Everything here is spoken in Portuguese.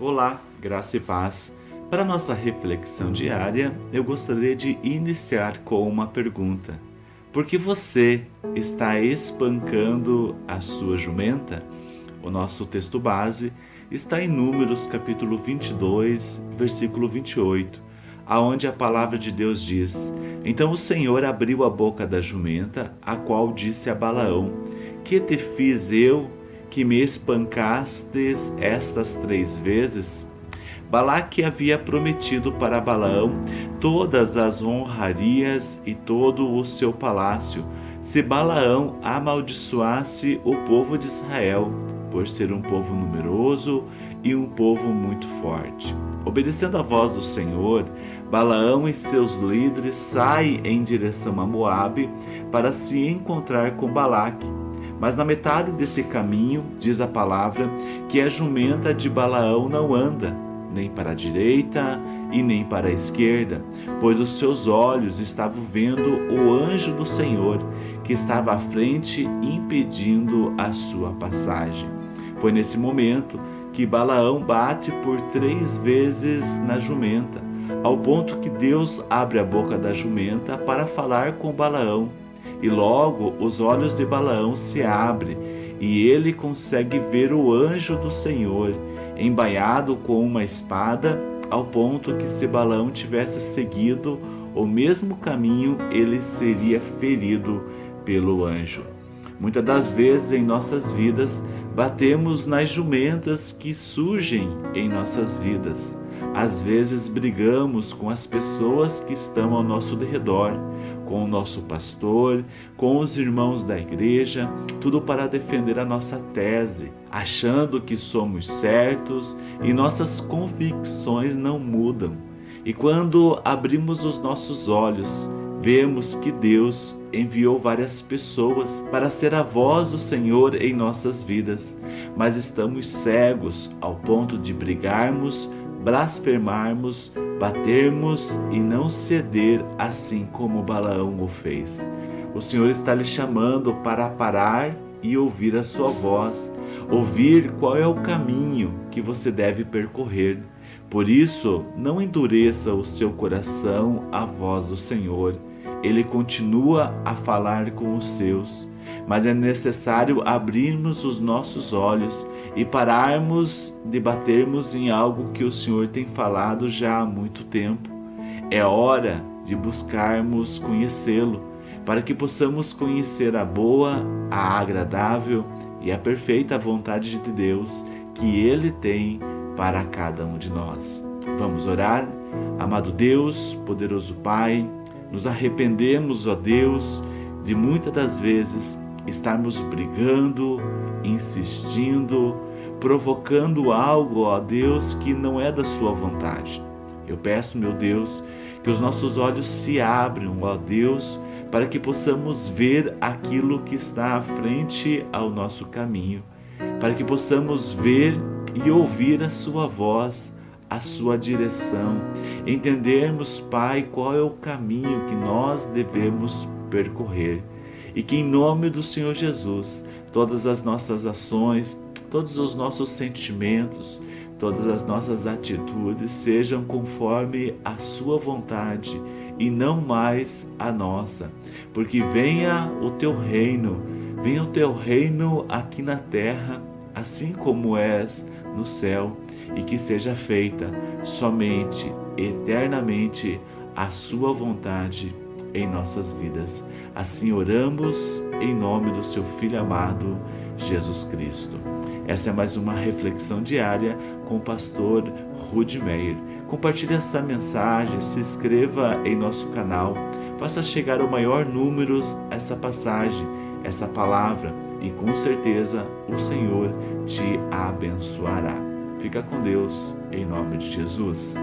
Olá, graça e paz. Para nossa reflexão diária, eu gostaria de iniciar com uma pergunta. Por que você está espancando a sua jumenta? O nosso texto base está em Números capítulo 22, versículo 28, aonde a palavra de Deus diz: Então o Senhor abriu a boca da jumenta, a qual disse a Balaão: Que te fiz eu que me espancastes estas três vezes? Balaque havia prometido para Balaão todas as honrarias e todo o seu palácio, se Balaão amaldiçoasse o povo de Israel, por ser um povo numeroso e um povo muito forte. Obedecendo a voz do Senhor, Balaão e seus líderes saem em direção a Moabe para se encontrar com Balaque mas na metade desse caminho, diz a palavra, que a jumenta de Balaão não anda, nem para a direita e nem para a esquerda, pois os seus olhos estavam vendo o anjo do Senhor, que estava à frente, impedindo a sua passagem. Foi nesse momento que Balaão bate por três vezes na jumenta, ao ponto que Deus abre a boca da jumenta para falar com Balaão e logo os olhos de Balaão se abrem e ele consegue ver o anjo do Senhor embaiado com uma espada, ao ponto que se Balaão tivesse seguido o mesmo caminho, ele seria ferido pelo anjo. Muitas das vezes em nossas vidas batemos nas jumentas que surgem em nossas vidas. Às vezes brigamos com as pessoas que estão ao nosso redor, com o nosso pastor, com os irmãos da igreja, tudo para defender a nossa tese, achando que somos certos e nossas convicções não mudam. E quando abrimos os nossos olhos, vemos que Deus enviou várias pessoas para ser a voz do Senhor em nossas vidas, mas estamos cegos ao ponto de brigarmos blasfemarmos, batermos e não ceder assim como Balaão o fez. O Senhor está lhe chamando para parar e ouvir a sua voz, ouvir qual é o caminho que você deve percorrer. Por isso, não endureça o seu coração à voz do Senhor. Ele continua a falar com os seus mas é necessário abrirmos os nossos olhos e pararmos de batermos em algo que o Senhor tem falado já há muito tempo. É hora de buscarmos conhecê-lo, para que possamos conhecer a boa, a agradável e a perfeita vontade de Deus que Ele tem para cada um de nós. Vamos orar? Amado Deus, poderoso Pai, nos arrependemos, ó Deus, de muitas das vezes estarmos brigando, insistindo, provocando algo, ó Deus, que não é da sua vontade. Eu peço, meu Deus, que os nossos olhos se abram, ó Deus, para que possamos ver aquilo que está à frente ao nosso caminho, para que possamos ver e ouvir a sua voz, a sua direção, entendermos, Pai, qual é o caminho que nós devemos percorrer e que em nome do Senhor Jesus, todas as nossas ações, todos os nossos sentimentos, todas as nossas atitudes sejam conforme a sua vontade e não mais a nossa. Porque venha o teu reino, venha o teu reino aqui na terra, assim como és no céu, e que seja feita somente, eternamente, a sua vontade em nossas vidas. Assim oramos em nome do seu Filho amado, Jesus Cristo. Essa é mais uma reflexão diária com o pastor Rudy Meyer. Compartilhe essa mensagem, se inscreva em nosso canal, faça chegar ao maior número essa passagem, essa palavra e com certeza o Senhor te abençoará. Fica com Deus, em nome de Jesus.